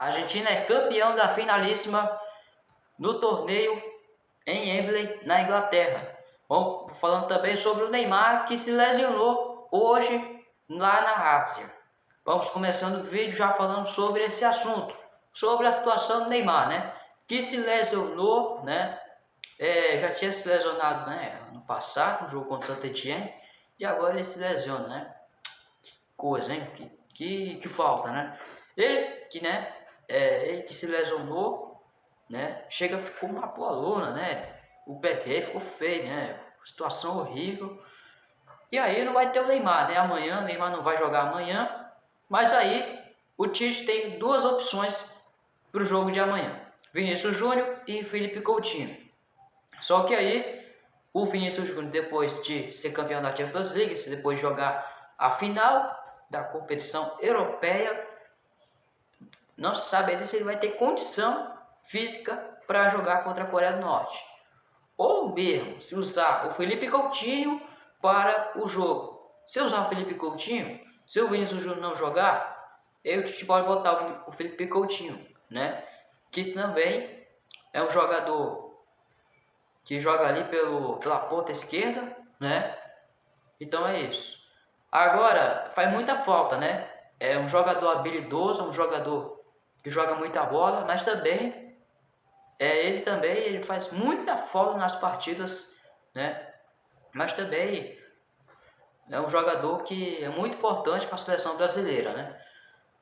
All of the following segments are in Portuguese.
A Argentina é campeão da finalíssima no torneio em Wembley, na Inglaterra. Bom, falando também sobre o Neymar, que se lesionou hoje lá na Ásia. Vamos começando o vídeo já falando sobre esse assunto, sobre a situação do Neymar, né? Que se lesionou, né? É, já tinha se lesionado né, no passado, no jogo contra o Santa Etienne, e agora ele se lesiona, né? Coisa, hein? Que, que, que falta, né? Ele que, né, é, ele que se lesionou, né? Chega, ficou uma boa luna, né? O PQ ficou feio, né? Situação horrível. E aí não vai ter o Neymar, né? Amanhã, o Neymar não vai jogar amanhã. Mas aí o Tite tem duas opções para o jogo de amanhã. Vinícius Júnior e Felipe Coutinho. Só que aí o Vinícius Júnior, depois de ser campeão da Champions League, depois de jogar a final da competição europeia, não se sabe ainda se ele vai ter condição física para jogar contra a Coreia do Norte. Ou mesmo se usar o Felipe Coutinho para o jogo. Se usar o Felipe Coutinho, se o Vinícius Júnior não jogar, eu te pode botar o Felipe Coutinho, né? Que também é um jogador que joga ali pelo, pela ponta esquerda, né? Então é isso. Agora, faz muita falta, né? É um jogador habilidoso, um jogador que joga muita bola, mas também é, ele também ele faz muita falta nas partidas, né? Mas também é um jogador que é muito importante para a seleção brasileira, né?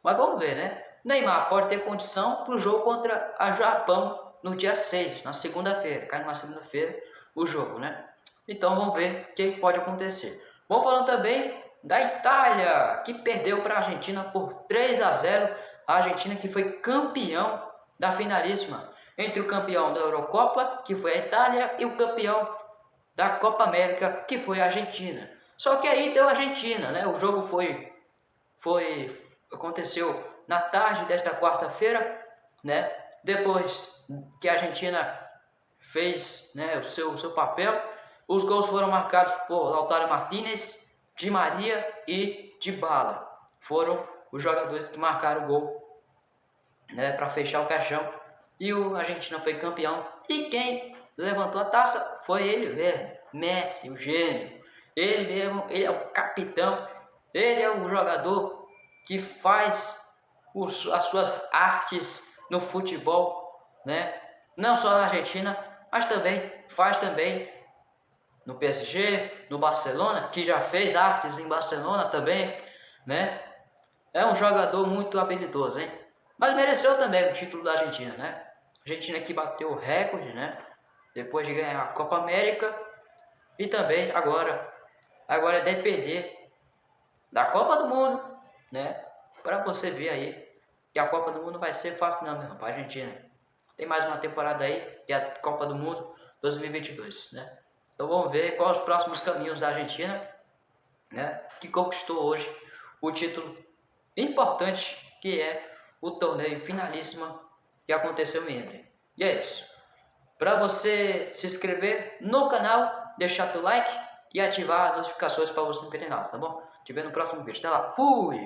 Mas vamos ver, né? Neymar pode ter condição para o jogo contra a Japão no dia 6, na segunda-feira. Cai numa segunda-feira o jogo, né? Então vamos ver o que pode acontecer. Vamos falando também da Itália, que perdeu para a Argentina por 3 a 0 a Argentina que foi campeão da finalíssima entre o campeão da Eurocopa, que foi a Itália, e o campeão da Copa América, que foi a Argentina. Só que aí deu a Argentina, né? O jogo foi, foi aconteceu na tarde desta quarta-feira, né? Depois que a Argentina fez né, o seu, o seu papel, os gols foram marcados por Lautaro Martinez, Di Maria e Di Bala. Foram os jogadores que marcaram o gol né, para fechar o caixão. E o Argentina foi campeão. E quem levantou a taça foi ele mesmo, Messi, o gênio. Ele mesmo, ele é o capitão. Ele é o jogador que faz os, as suas artes no futebol, né? Não só na Argentina, mas também faz também no PSG, no Barcelona, que já fez artes em Barcelona também, né? É um jogador muito habilidoso, hein? Mas mereceu também o título da Argentina, né? A Argentina que bateu o recorde, né? Depois de ganhar a Copa América e também agora, agora é depender da Copa do Mundo, né? Para você ver aí que a Copa do Mundo vai ser fácil não, meu para a Argentina. Tem mais uma temporada aí, que é a Copa do Mundo 2022, né? Então vamos ver quais os próximos caminhos da Argentina, né? Que conquistou hoje o título importante que é o torneio finalíssima que aconteceu em Entre. E é isso. Para você se inscrever no canal, deixar teu like e ativar as notificações para você não perder nada, tá bom? Te vejo no próximo vídeo. Até lá. Fui!